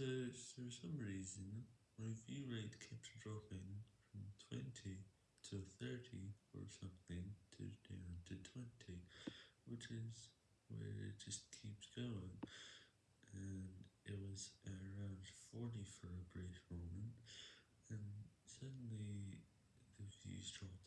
So, for some reason, my view rate kept dropping from 20 to 30 or something to down to 20, which is where it just keeps going, and it was around 40 for a brief moment, and suddenly the views dropped